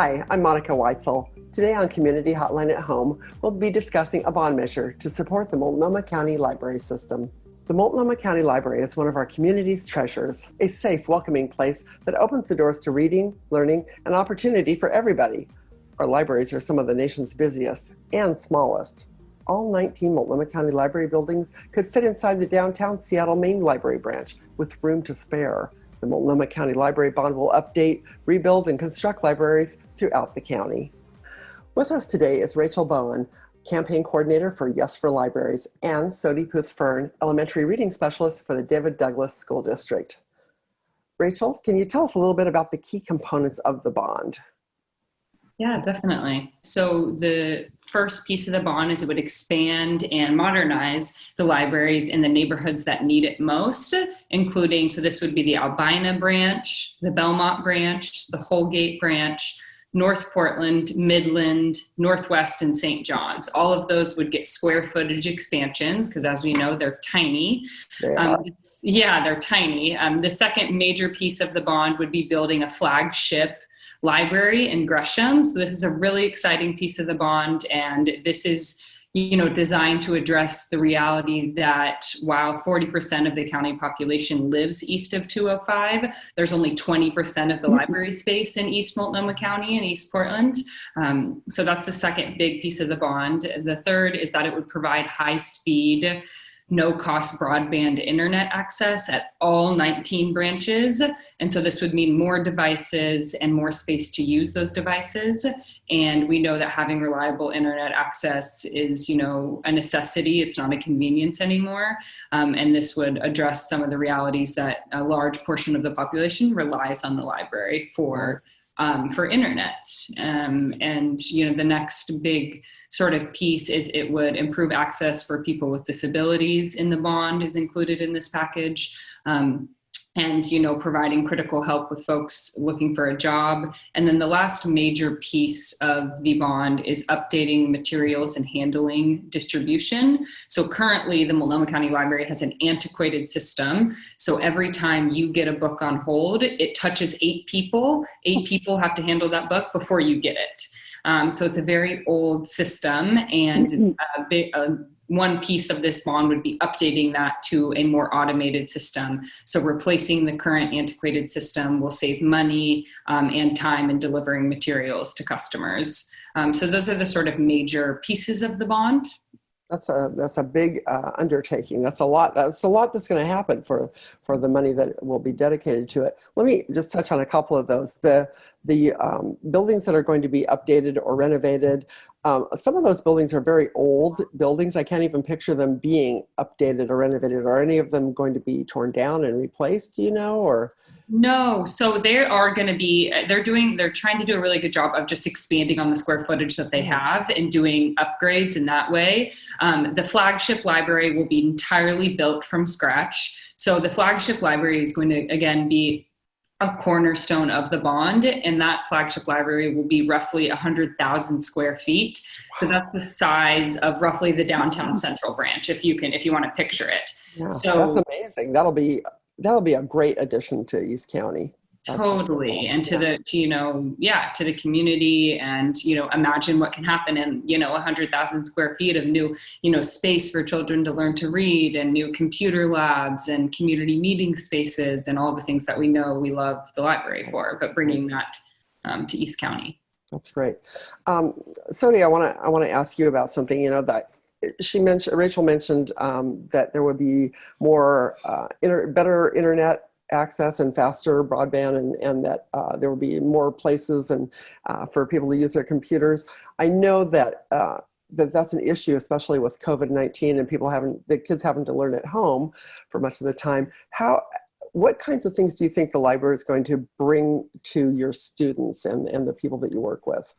Hi, I'm Monica Weitzel. Today on Community Hotline at Home, we'll be discussing a bond measure to support the Multnomah County Library System. The Multnomah County Library is one of our community's treasures, a safe, welcoming place that opens the doors to reading, learning, and opportunity for everybody. Our libraries are some of the nation's busiest and smallest. All 19 Multnomah County Library buildings could fit inside the downtown Seattle Main Library branch with room to spare. The Multnomah County Library Bond will update, rebuild, and construct libraries throughout the county. With us today is Rachel Bowen, Campaign Coordinator for Yes for Libraries, and Sodi Puth-Fern, Elementary Reading Specialist for the David Douglas School District. Rachel, can you tell us a little bit about the key components of the bond? Yeah, definitely. So the first piece of the bond is it would expand and modernize the libraries in the neighborhoods that need it most, including, so this would be the Albina branch, the Belmont branch, the Holgate branch, North Portland, Midland, Northwest, and St. John's. All of those would get square footage expansions because, as we know, they're tiny. They um, yeah, they're tiny. Um, the second major piece of the bond would be building a flagship library in Gresham. So this is a really exciting piece of the bond, and this is you know designed to address the reality that while 40% of the county population lives east of 205 there's only 20% of the mm-hmm. library space in east multnomah county and east portland um, so that's the second big piece of the bond the third is that it would provide high speed no cost broadband internet access at all 19 branches. And so this would mean more devices and more space to use those devices. And we know that having reliable internet access is, you know, a necessity. It's not a convenience anymore. Um, and this would address some of the realities that a large portion of the population relies on the library for um, for internet. Um, and you know, the next big sort of piece is it would improve access for people with disabilities in the bond is included in this package. Um, and you know providing critical help with folks looking for a job. And then the last major piece of the bond is updating materials and handling distribution. So currently the multnomah county library has an antiquated system. So every time you get a book on hold it touches eight people. Eight people have to handle that book before you get it um, so it's a very old system and mm-hmm. a, big, a one piece of this bond would be updating that to a more automated system. So replacing the current antiquated system will save money um, and time in delivering materials to customers. Um, so those are the sort of major pieces of the bond that's a that's a big uh, undertaking. That's a lot. That's a lot that's going to happen for for the money that will be dedicated to it. Let me just touch on a couple of those. The the um, buildings that are going to be updated or renovated. Um, some of those buildings are very old buildings. I can't even picture them being updated or renovated. Are any of them going to be torn down and replaced? You know or? No. So they are going to be. They're doing. They're trying to do a really good job of just expanding on the square footage that they have and doing upgrades in that way. Um, the flagship library will be entirely built from scratch. So the flagship library is going to again be a cornerstone of the bond and that flagship library will be roughly 100,000 square feet. So that's the size of roughly the downtown central branch if you can if you want to picture it. Yeah, so that's amazing. That'll be that'll be a great addition to East County totally. and to yeah. the to, you know yeah to the community and you know imagine what can happen in you know 100000 square feet of new you know space for children to learn to read and new computer labs and community meeting spaces and all the things that we know we love the library for but bringing that um, to east county. That's great. Um, Sodi, i want to i want to ask you about something you know that she mentioned Rachel mentioned um, that there would be more uh, better internet access and faster broadband and, and that uh, there will be more places and uh, for people to use their computers. I know that uh, that that's an issue, especially with COVID-19 and people having, the kids having to learn at home for much of the time. How, what kinds of things do you think the library is going to bring to your students and, and the people that you work with?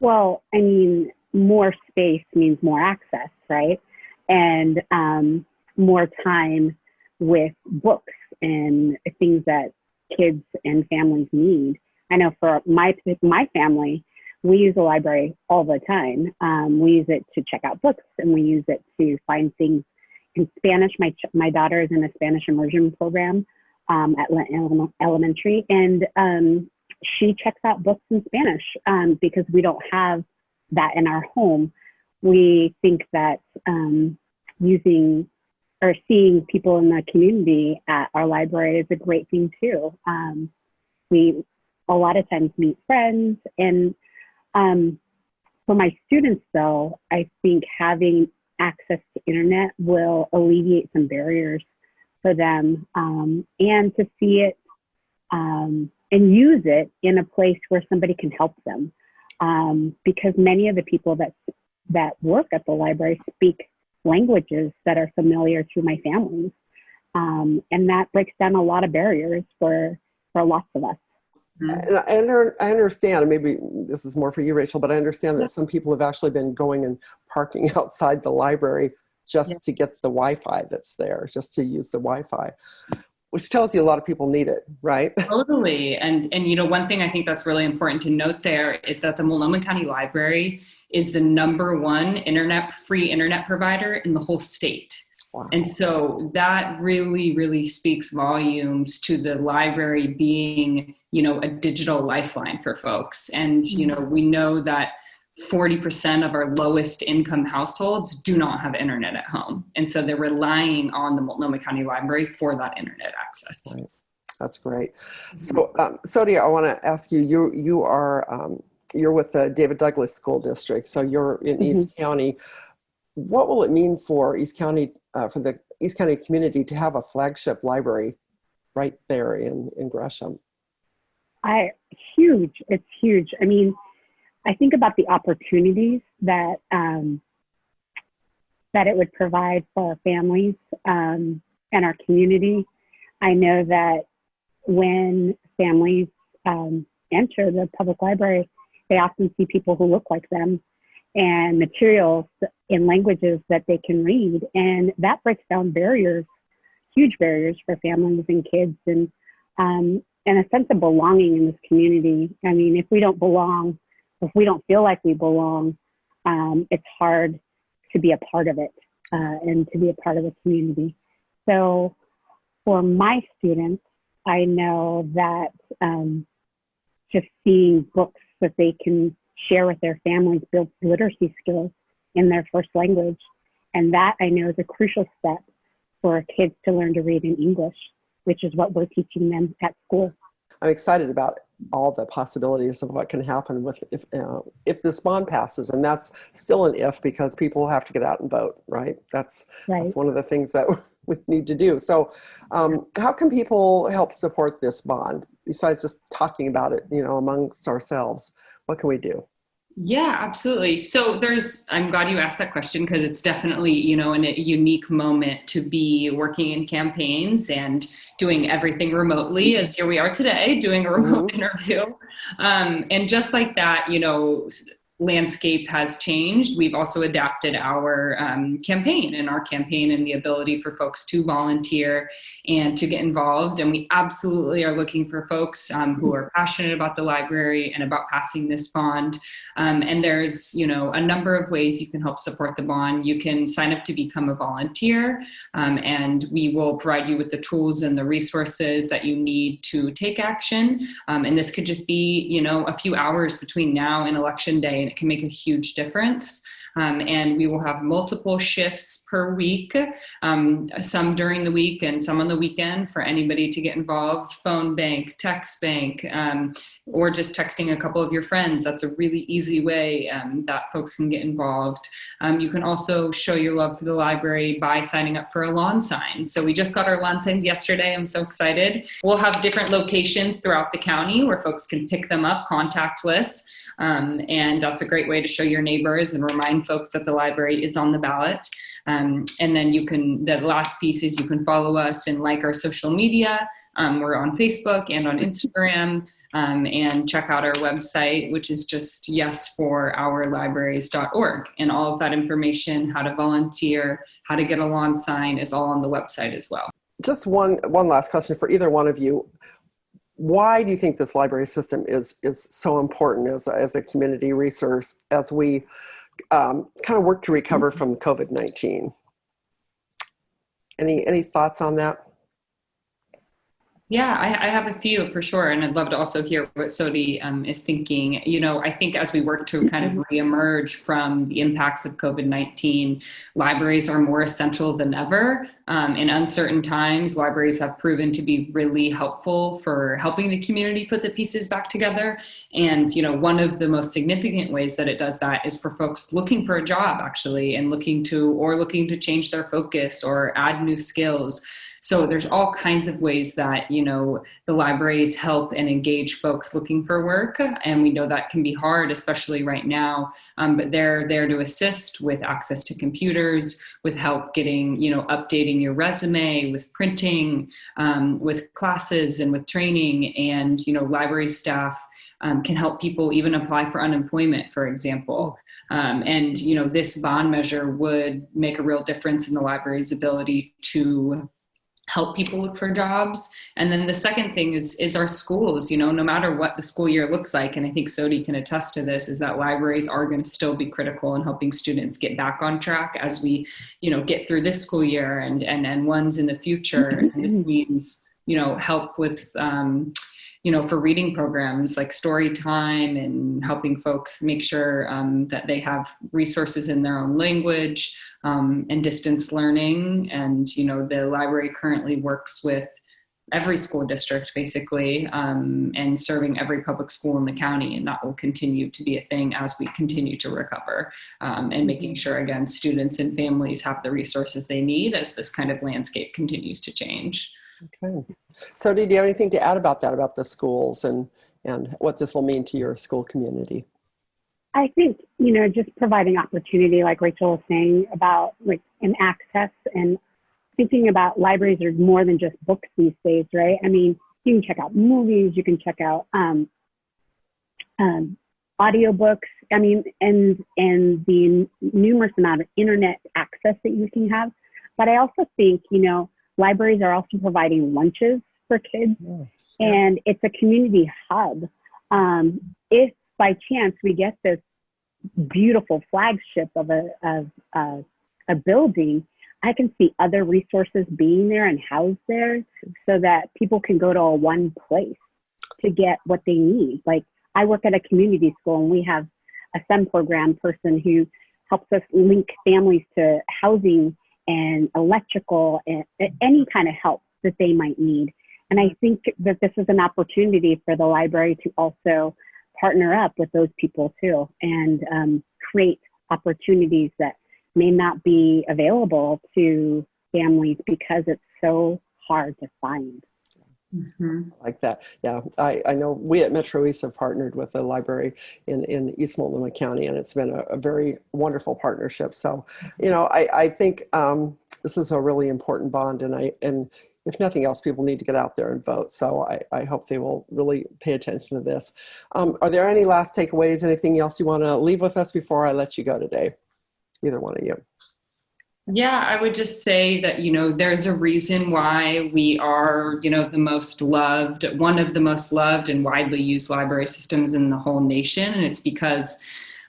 Well, I mean, more space means more access, right? And um, more time with books and things that kids and families need. I know for my my family, we use the library all the time. Um, we use it to check out books, and we use it to find things in Spanish. My my daughter is in a Spanish immersion program um, at elementary, and um, she checks out books in Spanish um, because we don't have that in our home. We think that um, using or seeing people in the community at our library is a great thing too. Um, we a lot of times meet friends and um, for my students though, I think having access to internet will alleviate some barriers for them um, and to see it um, and use it in a place where somebody can help them. Um, because many of the people that that work at the library speak languages that are familiar to my families, um, and that breaks down a lot of barriers for for lots of us. And I, under, I understand, maybe this is more for you, Rachel, but I understand that some people have actually been going and parking outside the library just yeah. to get the Wi-Fi that's there, just to use the Wi-Fi which tells you a lot of people need it, right? Totally. And and you know, one thing I think that's really important to note there is that the Multnomah County Library is the number one internet free internet provider in the whole state. Wow. And so that really, really speaks volumes to the library being, you know, a digital lifeline for folks. And, you know, we know that 40% of our lowest income households do not have internet at home. And so they're relying on the Multnomah County Library for that internet access. Right. That's great. Mm-hmm. So, um, Sodia, I want to ask you, you, you are, um, you're with the David Douglas School District, so you're in mm-hmm. East County. What will it mean for East County, uh, for the East County community to have a flagship library right there in, in Gresham? I, huge, it's huge. I mean, I think about the opportunities that um, that it would provide for our families um, and our community. I know that when families um, enter the public library, they often see people who look like them and materials in languages that they can read, and that breaks down barriers, huge barriers for families and kids, and um, and a sense of belonging in this community. I mean, if we don't belong if we don't feel like we belong, um, it's hard to be a part of it uh, and to be a part of the community. So for my students, I know that um, just seeing books that they can share with their families build literacy skills in their first language. And that I know is a crucial step for kids to learn to read in English, which is what we're teaching them at school. I'm excited about all the possibilities of what can happen with if uh, if this bond passes, and that's still an if because people have to get out and vote, right? That's right. that's one of the things that we need to do. So, um, how can people help support this bond besides just talking about it, you know, amongst ourselves? What can we do? Yeah, absolutely. So there's, I'm glad you asked that question because it's definitely, you know, in a unique moment to be working in campaigns and doing everything remotely as here we are today doing a remote mm-hmm. interview. Um, and just like that, you know, landscape has changed, we've also adapted our um, campaign and our campaign and the ability for folks to volunteer and to get involved. And we absolutely are looking for folks um, who are passionate about the library and about passing this bond. Um, and there's, you know, a number of ways you can help support the bond. You can sign up to become a volunteer um, and we will provide you with the tools and the resources that you need to take action. Um, and this could just be, you know, a few hours between now and election day it can make a huge difference. Um, and we will have multiple shifts per week, um, some during the week and some on the weekend for anybody to get involved, phone bank, text bank, um, or just texting a couple of your friends. That's a really easy way um, that folks can get involved. Um, you can also show your love for the library by signing up for a lawn sign. So we just got our lawn signs yesterday. I'm so excited. We'll have different locations throughout the county where folks can pick them up contactless. Um, and that's a great way to show your neighbors and remind folks that the library is on the ballot. Um, and then you can, the last piece is you can follow us and like our social media. Um, we're on Facebook and on Instagram um, and check out our website, which is just yesforourlibraries.org. And all of that information, how to volunteer, how to get a lawn sign is all on the website as well. Just one, one last question for either one of you why do you think this library system is is so important as as a community resource as we um, kind of work to recover from COVID-19? Any any thoughts on that? Yeah, I, I, have a few for sure, and I'd love to also hear what Sodi um, is thinking. You know, I think as we work to kind of mm-hmm. reemerge from the impacts of COVID nineteen, libraries are more essential than ever. Um, in uncertain times, libraries have proven to be really helpful for helping the community put the pieces back together. And you know, one of the most significant ways that it does that is for folks looking for a job, actually, and looking to or looking to change their focus or add new skills. So there's all kinds of ways that, you know, the libraries help and engage folks looking for work. And we know that can be hard, especially right now. Um, but they're there to assist with access to computers, with help getting, you know, updating your resume, with printing, um, with classes and with training. And, you know, library staff um, can help people even apply for unemployment, for example. Um, and you know this bond measure would make a real difference in the library's ability to help people look for jobs. And then the second thing is is our schools you know no matter what the school year looks like and i think sodi can attest to this is that libraries are going to still be critical in helping students get back on track as we you know get through this school year and and and ones in the future. And it means you know help with um, you know, for reading programs like story time and helping folks make sure um, that they have resources in their own language um, and distance learning. And, you know, the library currently works with every school district basically um, and serving every public school in the county and that will continue to be a thing as we continue to recover um, and making sure again students and families have the resources they need as this kind of landscape continues to change. Okay. So did you have anything to add about that, about the schools and, and what this will mean to your school community? I think, you know, just providing opportunity, like Rachel was saying about like an access and thinking about libraries are more than just books these days, right? I mean, you can check out movies, you can check out um, um, audiobooks. I mean, and and the numerous amount of internet access that you can have. But I also think, you know, libraries are also providing lunches for kids, yeah. and it's a community hub. Um, if by chance we get this beautiful flagship of a of a building, I can see other resources being there and housed there, so that people can go to a one place to get what they need. Like I work at a community school, and we have a STEM program person who helps us link families to housing and electrical and any kind of help that they might need. And I think that this is an opportunity for the library to also partner up with those people too and um, create opportunities that may not be available to families because it's so hard to find. Mm-hmm. Like that. Yeah, I, I know we at Metro East have partnered with a library in, in East Multnomah County, and it's been a, a very wonderful partnership. So, you know, I, I think um, this is a really important bond, and I and if nothing else, people need to get out there and vote. So I, I hope they will really pay attention to this. Um, are there any last takeaways? Anything else you want to leave with us before I let you go today? Either one of you. Yeah, I would just say that, you know, there's a reason why we are, you know, the most loved, one of the most loved and widely used library systems in the whole nation. And it's because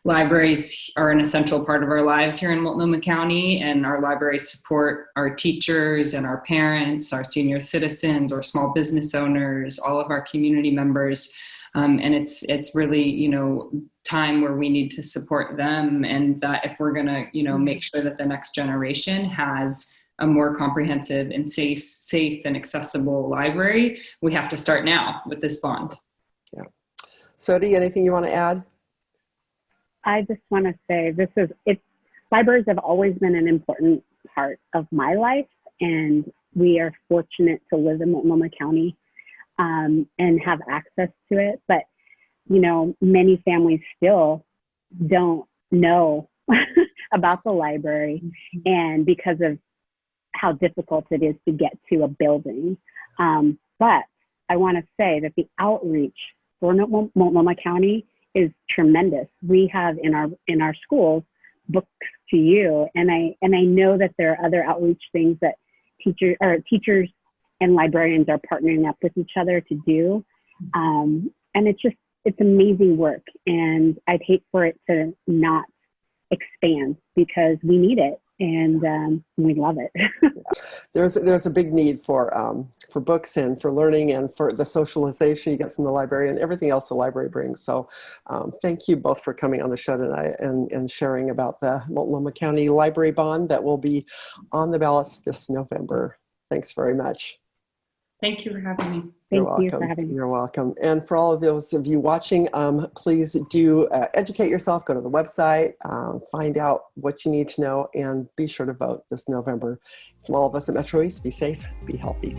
libraries are an essential part of our lives here in Multnomah County, and our libraries support our teachers and our parents, our senior citizens, our small business owners, all of our community members. Um, and it's it's really you know time where we need to support them and that if we're going to you know make sure that the next generation has a more comprehensive and safe safe and accessible library we have to start now with this bond. Yeah. Sodi anything you want to add i just want to say this is it libraries have always been an important part of my life and we are fortunate to live in multnomah county um, and have access to it. But, you know, many families still don't know about the library and because of how difficult it is to get to a building. Um, but I want to say that the outreach for Multnomah County is tremendous. We have in our in our schools Books 2 U, and I and I know that there are other outreach things that teachers or teachers and librarians are partnering up with each other to do. Um, and it's just, it's amazing work. And I'd hate for it to not expand because we need it. And um, we love it. there's there's a big need for um, for books and for learning and for the socialization you get from the library and everything else the library brings. So um, thank you both for coming on the show tonight and, and sharing about the Multnomah County Library Bond that will be on the ballots this November. Thanks very much. Thank you for having me. Thank You're you welcome. for having me. You're welcome. And for all of those of you watching, um, please do uh, educate yourself, go to the website, um, find out what you need to know, and be sure to vote this November. From all of us at Metro East, be safe, be healthy.